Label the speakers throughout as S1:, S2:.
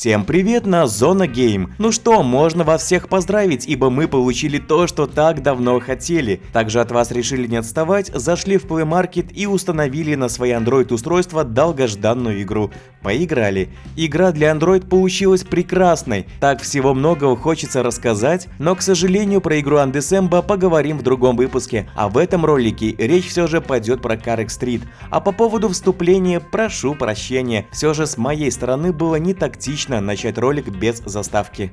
S1: Всем привет на Зона Гейм. Ну что, можно вас всех поздравить, ибо мы получили то, что так давно хотели. Также от вас решили не отставать, зашли в Play Market и установили на свои Android устройства долгожданную игру. Поиграли. Игра для Android получилась прекрасной. Так всего многого хочется рассказать, но к сожалению про игру Undecember поговорим в другом выпуске. А в этом ролике речь все же пойдет про Carrick Street. А по поводу вступления прошу прощения. Все же с моей стороны было не тактично начать ролик без заставки.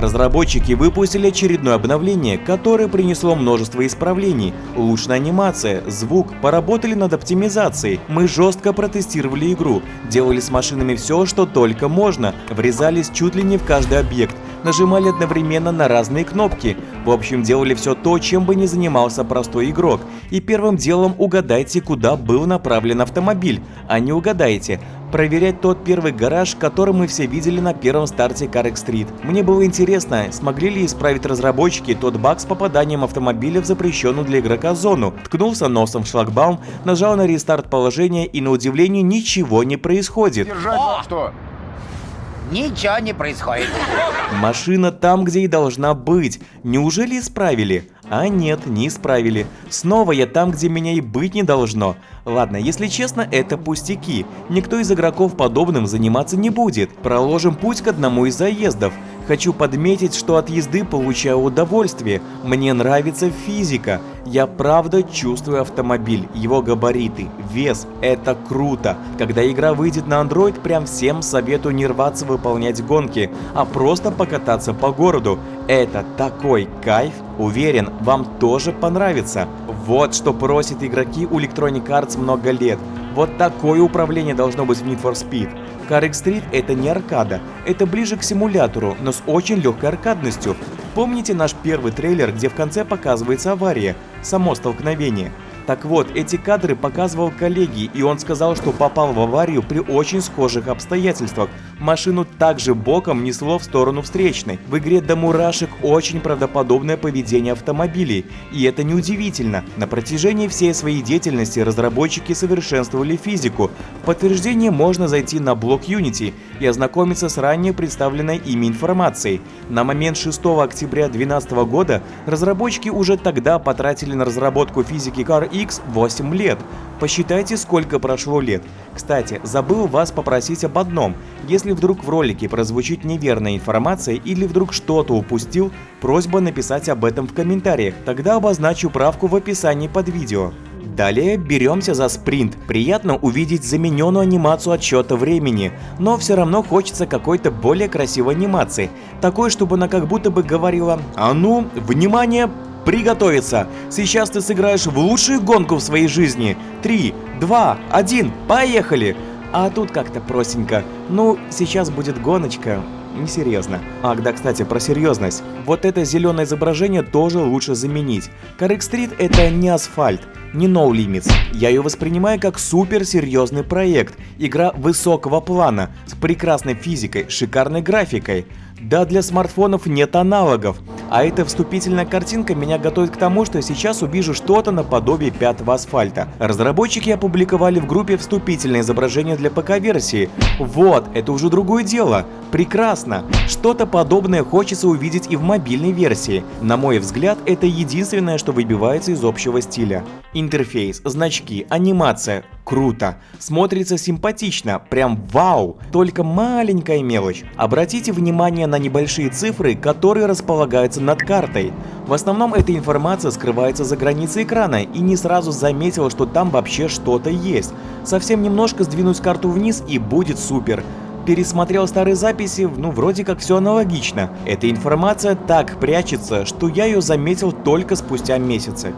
S1: Разработчики выпустили очередное обновление, которое принесло множество исправлений. Улучшена анимация, звук, поработали над оптимизацией. Мы жестко протестировали игру, делали с машинами все, что только можно, врезались чуть ли не в каждый объект, нажимали одновременно на разные кнопки. В общем, делали все то, чем бы не занимался простой игрок. И первым делом угадайте, куда был направлен автомобиль, а не угадайте. Проверять тот первый гараж, который мы все видели на первом старте Carrick Street. Мне было интересно, смогли ли исправить разработчики тот баг с попаданием автомобиля в запрещенную для игрока зону. Ткнулся носом в шлагбаум, нажал на рестарт положения и на удивление ничего не происходит.
S2: Держать О! что?
S3: Ничего не происходит.
S1: Машина там, где и должна быть. Неужели исправили? А нет, не исправили. Снова я там, где меня и быть не должно. Ладно, если честно, это пустяки. Никто из игроков подобным заниматься не будет. Проложим путь к одному из заездов. Хочу подметить, что от езды получаю удовольствие. Мне нравится физика. Я правда чувствую автомобиль, его габариты, вес. Это круто. Когда игра выйдет на Android, прям всем советую не рваться выполнять гонки, а просто покататься по городу. Это такой кайф. Уверен, вам тоже понравится. Вот что просят игроки у Electronic Arts много лет. Вот такое управление должно быть в Need for Speed. Carrick Street это не аркада, это ближе к симулятору, но с очень легкой аркадностью. Помните наш первый трейлер, где в конце показывается авария, само столкновение? Так вот, эти кадры показывал коллеги, и он сказал, что попал в аварию при очень схожих обстоятельствах. Машину также боком несло в сторону встречной. В игре до мурашек очень правдоподобное поведение автомобилей. И это неудивительно. На протяжении всей своей деятельности разработчики совершенствовали физику. В подтверждение можно зайти на блог Unity и ознакомиться с ранее представленной ими информацией. На момент 6 октября 2012 года разработчики уже тогда потратили на разработку физики Car X 8 лет. Посчитайте, сколько прошло лет. Кстати, забыл вас попросить об одном. Если вдруг в ролике прозвучит неверная информация или вдруг что-то упустил, просьба написать об этом в комментариях, тогда обозначу правку в описании под видео. Далее беремся за спринт. Приятно увидеть замененную анимацию отсчета времени, но все равно хочется какой-то более красивой анимации. Такой, чтобы она как будто бы говорила «А ну, внимание, приготовиться. Сейчас ты сыграешь в лучшую гонку в своей жизни. Три, два, один, поехали! А тут как-то простенько. Ну, сейчас будет гоночка. Несерьезно. Ах, да, кстати, про серьезность. Вот это зеленое изображение тоже лучше заменить. Correct Street это не асфальт, не No Limits. Я ее воспринимаю как супер серьезный проект. Игра высокого плана, с прекрасной физикой, шикарной графикой. Да, для смартфонов нет аналогов. А эта вступительная картинка меня готовит к тому, что сейчас увижу что-то наподобие пятого асфальта. Разработчики опубликовали в группе вступительное изображение для ПК-версии. Вот, это уже другое дело. Прекрасно. Что-то подобное хочется увидеть и в мобильной версии. На мой взгляд, это единственное, что выбивается из общего стиля. Интерфейс, значки, анимация. Круто. Смотрится симпатично. Прям вау. Только маленькая мелочь. Обратите внимание на небольшие цифры, которые располагаются над картой. В основном эта информация скрывается за границей экрана и не сразу заметил, что там вообще что-то есть. Совсем немножко сдвинуть карту вниз и будет супер пересмотрел старые записи, ну вроде как все аналогично. Эта информация так прячется, что я ее заметил только спустя месяцы.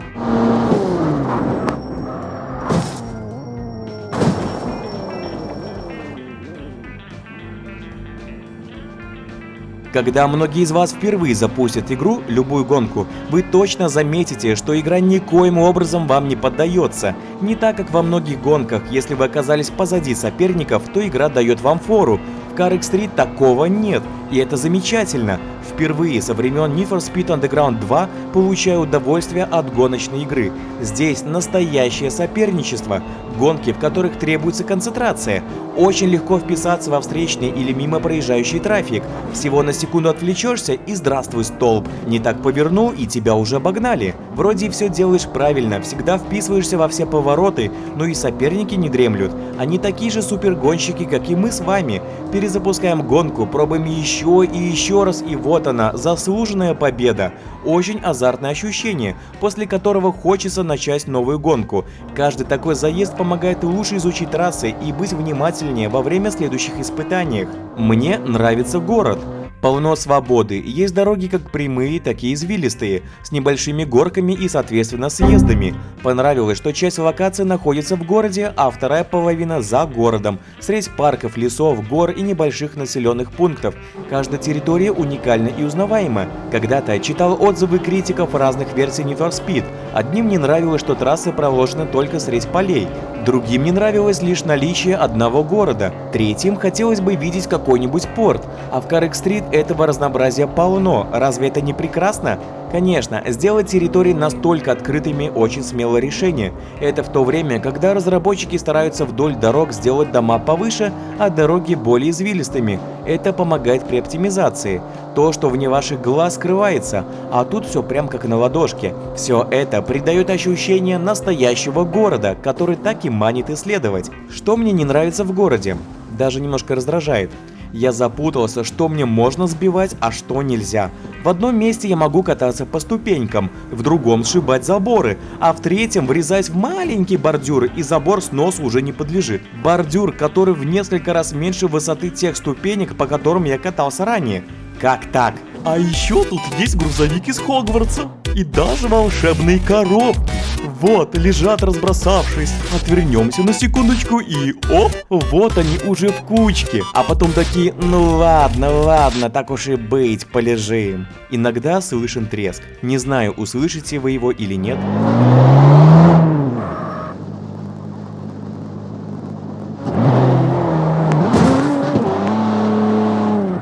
S1: Когда многие из вас впервые запустят игру, любую гонку, вы точно заметите, что игра никоим образом вам не поддается. Не так, как во многих гонках, если вы оказались позади соперников, то игра дает вам фору. В Car Street такого нет, и это замечательно. Впервые со времен Need for Speed Underground 2 получаю удовольствие от гоночной игры. Здесь настоящее соперничество, гонки, в которых требуется концентрация. Очень легко вписаться во встречный или мимо проезжающий трафик. Всего на секунду отвлечешься и здравствуй столб. Не так повернул и тебя уже обогнали. Вроде все делаешь правильно, всегда вписываешься во все повороты, но и соперники не дремлют. Они такие же супергонщики, как и мы с вами. Перезапускаем гонку, пробуем еще и еще раз, и вот она, заслуженная победа. Очень азартное ощущение, после которого хочется начать новую гонку. Каждый такой заезд помогает лучше изучить трассы и быть внимательнее во время следующих испытаний. Мне нравится город. Полно свободы, есть дороги как прямые, так и извилистые, с небольшими горками и соответственно съездами. Понравилось, что часть локации находится в городе, а вторая половина за городом, средь парков, лесов, гор и небольших населенных пунктов. Каждая территория уникальна и узнаваема. Когда-то читал отзывы критиков разных версий Need for Speed. Одним не нравилось, что трассы проложены только средь полей, другим не нравилось лишь наличие одного города, третьим хотелось бы видеть какой-нибудь порт, а в Карек Стрит этого разнообразия полно, разве это не прекрасно? Конечно, сделать территории настолько открытыми очень смелое решение. Это в то время, когда разработчики стараются вдоль дорог сделать дома повыше, а дороги более извилистыми. Это помогает при оптимизации. То, что вне ваших глаз скрывается, а тут все прям как на ладошке. Все это придает ощущение настоящего города, который так и манит исследовать. Что мне не нравится в городе? Даже немножко раздражает. Я запутался, что мне можно сбивать, а что нельзя. В одном месте я могу кататься по ступенькам, в другом сшибать заборы, а в третьем врезать в маленький бордюр, и забор снос уже не подлежит. Бордюр, который в несколько раз меньше высоты тех ступенек, по которым я катался ранее. Как так?
S2: А еще тут есть грузовик из Хогвартса. И даже волшебные коробки. Вот, лежат разбросавшись. Отвернемся на секундочку и оп,
S1: вот они уже в кучке. А потом такие, ну ладно, ладно, так уж и быть, полежим. Иногда слышен треск. Не знаю, услышите вы его или нет.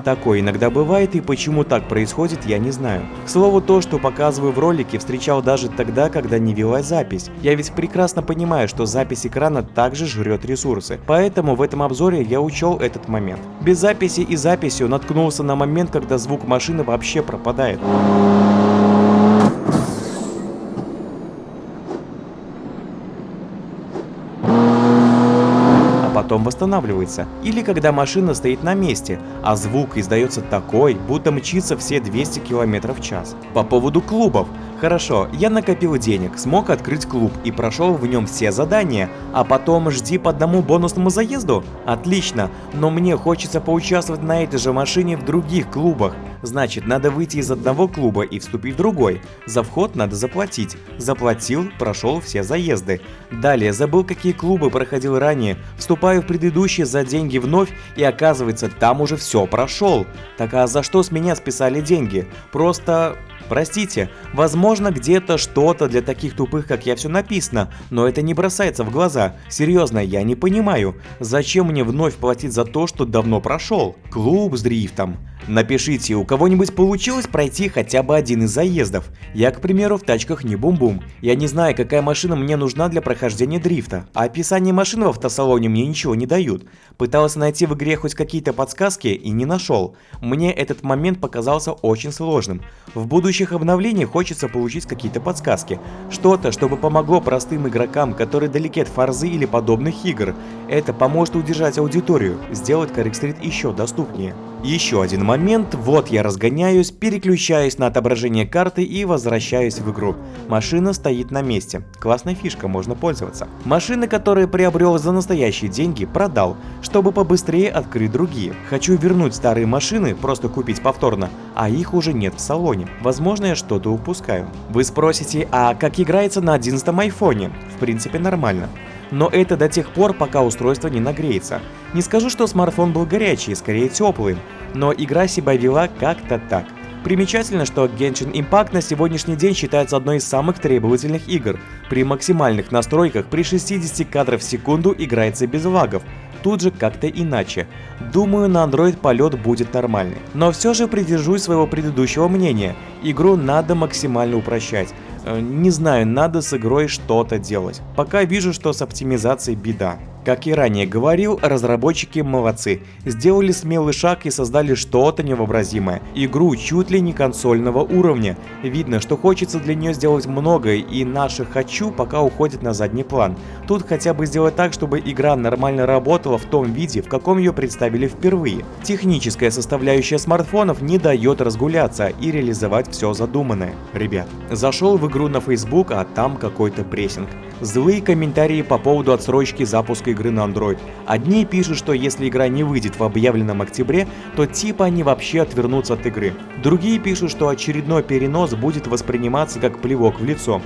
S1: Такое иногда бывает, и почему так происходит, я не знаю. К слову, то, что показываю в ролике, встречал даже тогда, когда не велась запись. Я ведь прекрасно понимаю, что запись экрана также жрет ресурсы, поэтому в этом обзоре я учел этот момент. Без записи и записью наткнулся на момент, когда звук машины вообще пропадает. Потом восстанавливается. Или когда машина стоит на месте, а звук издается такой, будто мчится все 200 км в час. По поводу клубов. Хорошо, я накопил денег, смог открыть клуб и прошел в нем все задания, а потом жди по одному бонусному заезду? Отлично, но мне хочется поучаствовать на этой же машине в других клубах. Значит, надо выйти из одного клуба и вступить в другой. За вход надо заплатить. Заплатил, прошел все заезды. Далее, забыл какие клубы проходил ранее, вступаю в предыдущие за деньги вновь и оказывается, там уже все прошел. Так а за что с меня списали деньги? Просто Простите, возможно где-то что-то для таких тупых, как я все написано, но это не бросается в глаза. Серьезно, я не понимаю, зачем мне вновь платить за то, что давно прошел? Клуб с дрифтом. Напишите, у кого-нибудь получилось пройти хотя бы один из заездов. Я, к примеру, в тачках не бум-бум. Я не знаю, какая машина мне нужна для прохождения дрифта, а описание машин в автосалоне мне ничего не дают. Пытался найти в игре хоть какие-то подсказки и не нашел. Мне этот момент показался очень сложным. В будущих обновлениях хочется получить какие-то подсказки. Что-то, чтобы помогло простым игрокам, которые далеки от фарзы или подобных игр. Это поможет удержать аудиторию, сделать Street еще доступнее. Еще один момент, вот я разгоняюсь, переключаюсь на отображение карты и возвращаюсь в игру. Машина стоит на месте, классная фишка, можно пользоваться. Машины, которые приобрел за настоящие деньги, продал, чтобы побыстрее открыть другие. Хочу вернуть старые машины, просто купить повторно, а их уже нет в салоне. Возможно я что-то упускаю. Вы спросите, а как играется на 11 айфоне? В принципе нормально но это до тех пор, пока устройство не нагреется. Не скажу, что смартфон был горячий, скорее теплый, но игра себя вела как-то так. Примечательно, что Genshin Impact на сегодняшний день считается одной из самых требовательных игр. При максимальных настройках при 60 кадров в секунду играется без лагов, тут же как-то иначе. Думаю, на Android полет будет нормальный. Но все же придержусь своего предыдущего мнения. Игру надо максимально упрощать. Э, не знаю, надо с игрой что-то делать. Пока вижу, что с оптимизацией беда. Как и ранее говорил, разработчики молодцы. Сделали смелый шаг и создали что-то невообразимое. Игру чуть ли не консольного уровня. Видно, что хочется для нее сделать многое, и наше «хочу» пока уходит на задний план. Тут хотя бы сделать так, чтобы игра нормально работала в том виде, в каком ее представили впервые. Техническая составляющая смартфонов не дает разгуляться и реализовать все задуманное. Ребят, зашел в игру на Facebook, а там какой-то прессинг. Злые комментарии по поводу отсрочки запуска игры на Android. Одни пишут, что если игра не выйдет в объявленном октябре, то типа они вообще отвернутся от игры. Другие пишут, что очередной перенос будет восприниматься как плевок в лицо.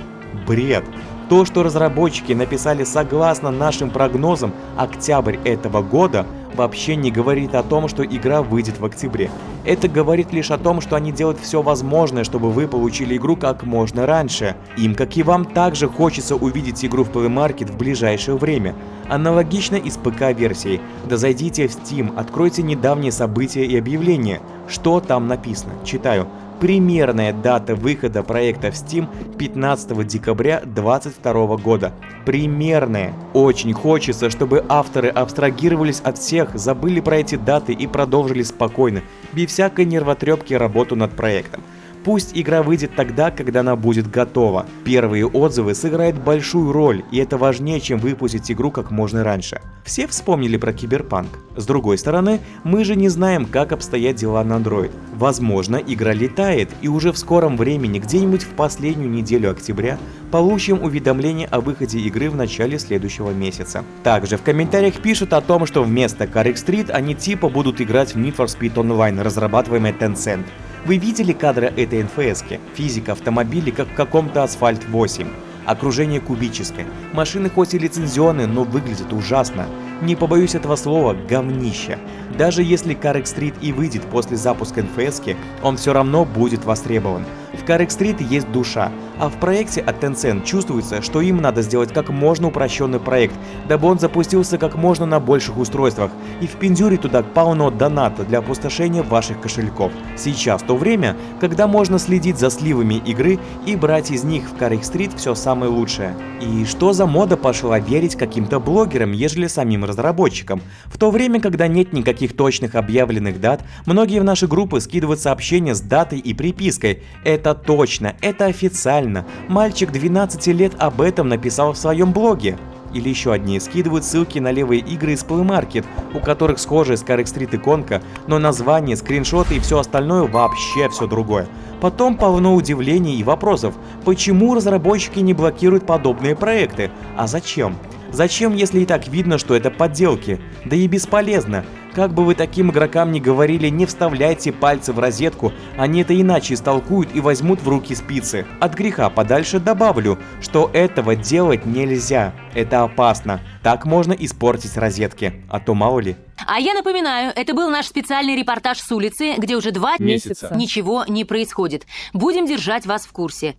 S1: Бред. То, что разработчики написали согласно нашим прогнозам октябрь этого года, вообще не говорит о том, что игра выйдет в октябре. Это говорит лишь о том, что они делают все возможное, чтобы вы получили игру как можно раньше. Им, как и вам, также хочется увидеть игру в Play Market в ближайшее время. Аналогично и с ПК-версией. Да зайдите в Steam, откройте недавние события и объявления. Что там написано? Читаю. Примерная дата выхода проекта в Steam 15 декабря 2022 года. Примерная. Очень хочется, чтобы авторы абстрагировались от всех, забыли про эти даты и продолжили спокойно, без всякой нервотрепки работу над проектом. Пусть игра выйдет тогда, когда она будет готова. Первые отзывы сыграют большую роль, и это важнее, чем выпустить игру как можно раньше. Все вспомнили про Киберпанк. С другой стороны, мы же не знаем, как обстоят дела на Android. Возможно, игра летает, и уже в скором времени, где-нибудь в последнюю неделю октября, получим уведомление о выходе игры в начале следующего месяца. Также в комментариях пишут о том, что вместо Carrick Street они типа будут играть в Need for Speed Online, разрабатываемый Tencent. Вы видели кадры этой НФСки? Физика автомобилей как в каком-то Асфальт 8. Окружение кубическое. Машины хоть и лицензионные, но выглядят ужасно. Не побоюсь этого слова, говнище. Даже если Carrick Street и выйдет после запуска NFS, он все равно будет востребован. В Street есть душа, а в проекте от Tencent чувствуется, что им надо сделать как можно упрощенный проект, дабы он запустился как можно на больших устройствах, и в пиндюре туда полно доната для опустошения ваших кошельков. Сейчас то время, когда можно следить за сливами игры и брать из них в Street все самое лучшее. И что за мода пошла верить каким-то блогерам, ежели самим разработчикам? В то время, когда нет никаких точных объявленных дат, многие в наши группы скидывают сообщения с датой и припиской «Это точно, это официально, мальчик 12 лет об этом написал в своем блоге». Или еще одни скидывают ссылки на левые игры из Play Market, у которых схожая Scarrick Street иконка, но название, скриншоты и все остальное вообще все другое. Потом полно удивлений и вопросов, почему разработчики не блокируют подобные проекты, а зачем? Зачем, если и так видно, что это подделки? Да и бесполезно. Как бы вы таким игрокам не говорили, не вставляйте пальцы в розетку, они это иначе истолкуют и возьмут в руки спицы. От греха подальше добавлю, что этого делать нельзя. Это опасно. Так можно испортить розетки, а то мало ли.
S4: А я напоминаю, это был наш специальный репортаж с улицы, где уже два
S5: Месяца.
S4: ничего не происходит. Будем держать вас в курсе.